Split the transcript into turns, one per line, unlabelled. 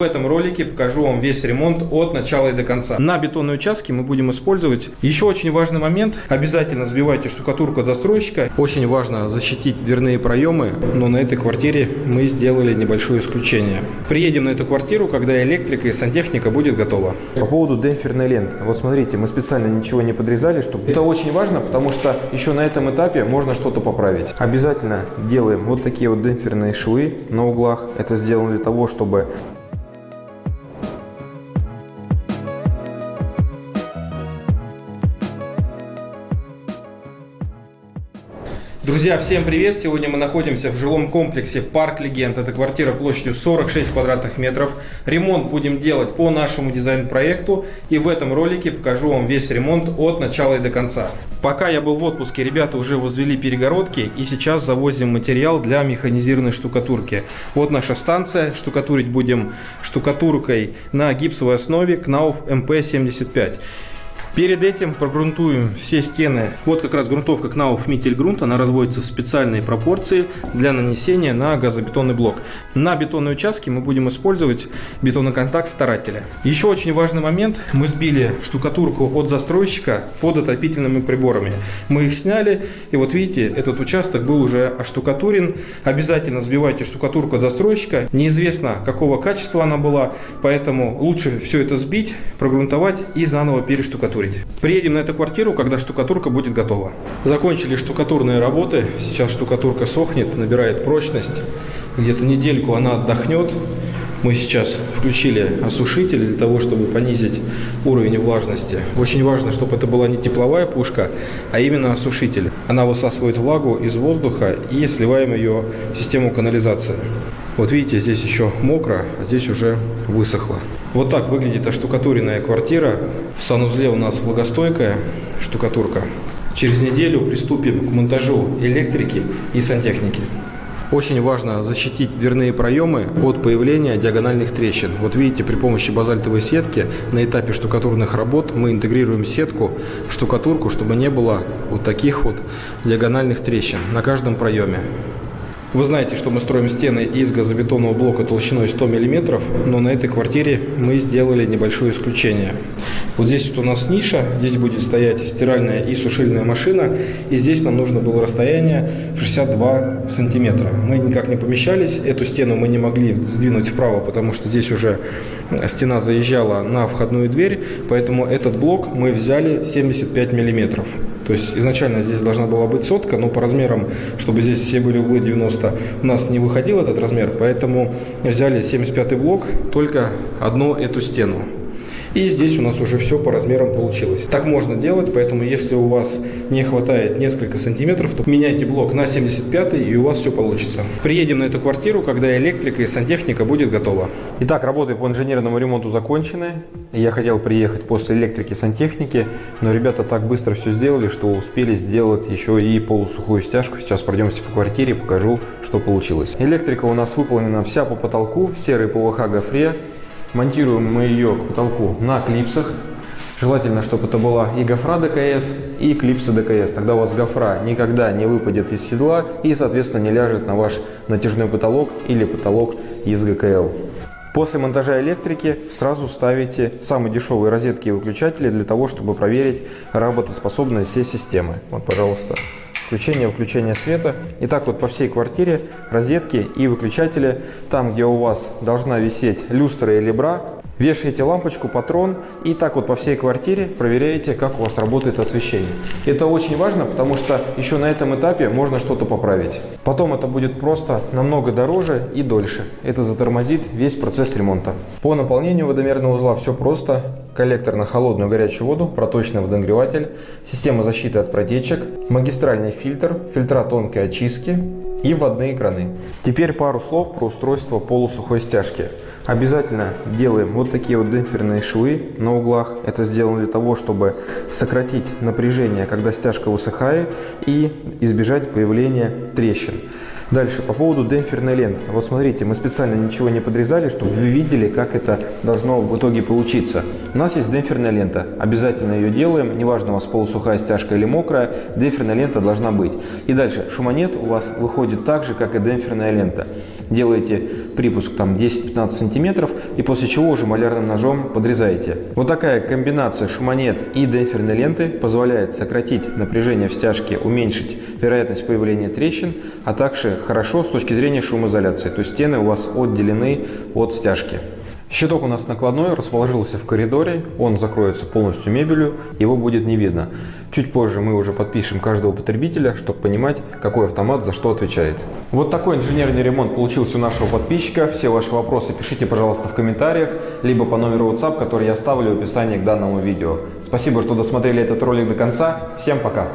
В этом ролике покажу вам весь ремонт от начала и до конца. На бетонной участке мы будем использовать еще очень важный момент. Обязательно сбивайте штукатурку от застройщика. Очень важно защитить дверные проемы, но на этой квартире мы сделали небольшое исключение. Приедем на эту квартиру, когда электрика и сантехника будет готова.
По поводу демпферной ленты. Вот смотрите, мы специально ничего не подрезали, чтобы... Это очень важно, потому что еще на этом этапе можно что-то поправить. Обязательно делаем вот такие вот демпферные швы на углах. Это сделано для того, чтобы
Друзья, всем привет! Сегодня мы находимся в жилом комплексе Парк Легенд. Это квартира площадью 46 квадратных метров. Ремонт будем делать по нашему дизайн-проекту. И в этом ролике покажу вам весь ремонт от начала и до конца. Пока я был в отпуске, ребята уже возвели перегородки. И сейчас завозим материал для механизированной штукатурки. Вот наша станция. Штукатурить будем штукатуркой на гипсовой основе Knauf MP75. Перед этим прогрунтуем все стены. Вот как раз грунтовка Knauf Mittelgrund. Она разводится в специальные пропорции для нанесения на газобетонный блок. На бетонной участке мы будем использовать бетонный контакт старателя. Еще очень важный момент. Мы сбили штукатурку от застройщика под отопительными приборами. Мы их сняли. И вот видите, этот участок был уже оштукатурен. Обязательно сбивайте штукатурку от застройщика. Неизвестно, какого качества она была. Поэтому лучше все это сбить, прогрунтовать и заново перештукатурить закрыть. Приедем на эту квартиру, когда штукатурка будет готова. Закончили штукатурные работы. Сейчас штукатурка сохнет, набирает прочность. Где-то недельку она отдохнет. Мы сейчас включили осушитель для того, чтобы понизить уровень влажности. Очень важно, чтобы это была не тепловая пушка, а именно осушитель. Она высасывает влагу из воздуха и сливаем ее в систему канализации. Вот видите, здесь еще мокро, а здесь уже высохло. Вот так выглядит оштукатуренная квартира. В санузле у нас влагостойкая штукатурка. Через неделю приступим к монтажу электрики и сантехники. Очень важно защитить дверные проемы от появления диагональных трещин. Вот видите, при помощи базальтовой сетки на этапе штукатурных работ мы интегрируем сетку в штукатурку, чтобы не было вот таких вот диагональных трещин на каждом проеме. Вы знаете, что мы строим стены из газобетонного блока толщиной 100 мм, но на этой квартире мы сделали небольшое исключение. Вот здесь вот у нас ниша, здесь будет стоять стиральная и сушильная машина, и здесь нам нужно было расстояние 62 сантиметра. Мы никак не помещались, эту стену мы не могли сдвинуть вправо, потому что здесь уже стена заезжала на входную дверь, поэтому этот блок мы взяли 75 миллиметров. То есть изначально здесь должна была быть сотка, но по размерам, чтобы здесь все были углы 90, у нас не выходил этот размер, поэтому взяли 75 блок, только одну эту стену. И здесь у нас уже все по размерам получилось. Так можно делать, поэтому если у вас не хватает несколько сантиметров, то меняйте блок на 75 и у вас все получится. Приедем на эту квартиру, когда электрика и сантехника будет готова.
Итак, работы по инженерному ремонту закончены. Я хотел приехать после электрики и сантехники, но ребята так быстро все сделали, что успели сделать еще и полусухую стяжку. Сейчас пройдемся по квартире, покажу, что получилось. Электрика у нас выполнена вся по потолку, в серой ПВХ гофре. Монтируем мы ее к потолку на клипсах. Желательно, чтобы это была и гофра ДКС, и клипсы ДКС. Тогда у вас гофра никогда не выпадет из седла и, соответственно, не ляжет на ваш натяжной потолок или потолок из ГКЛ. После монтажа электрики сразу ставите самые дешевые розетки и выключатели для того, чтобы проверить работоспособность всей системы. Вот, пожалуйста включение-выключение света. И так вот по всей квартире розетки и выключатели. Там, где у вас должна висеть люстра или бра, Вешаете лампочку, патрон и так вот по всей квартире проверяете, как у вас работает освещение. Это очень важно, потому что еще на этом этапе можно что-то поправить. Потом это будет просто намного дороже и дольше. Это затормозит весь процесс ремонта. По наполнению водомерного узла все просто. Коллектор на холодную горячую воду, проточный водонагреватель, система защиты от протечек, магистральный фильтр, фильтра тонкой очистки и вводные краны. Теперь пару слов про устройство полусухой стяжки. Обязательно делаем вот такие вот демпферные швы на углах. Это сделано для того, чтобы сократить напряжение, когда стяжка высыхает и избежать появления трещин. Дальше, по поводу демпферной ленты. Вот смотрите, мы специально ничего не подрезали, чтобы вы видели, как это должно в итоге получиться. У нас есть демпферная лента. Обязательно ее делаем. Неважно, у вас полусухая стяжка или мокрая, демпферная лента должна быть. И дальше, шуманет у вас выходит так же, как и демпферная лента. Делаете припуск там 10-15 сантиметров и после чего уже малярным ножом подрезаете. Вот такая комбинация шуманет и демпферной ленты позволяет сократить напряжение в стяжке, уменьшить вероятность появления трещин, а также хорошо с точки зрения шумоизоляции. То есть стены у вас отделены от стяжки. Щиток у нас накладной, расположился в коридоре, он закроется полностью мебелью, его будет не видно. Чуть позже мы уже подпишем каждого потребителя, чтобы понимать, какой автомат за что отвечает. Вот такой инженерный ремонт получился у нашего подписчика. Все ваши вопросы пишите, пожалуйста, в комментариях, либо по номеру WhatsApp, который я оставлю в описании к данному видео. Спасибо, что досмотрели этот ролик до конца. Всем пока!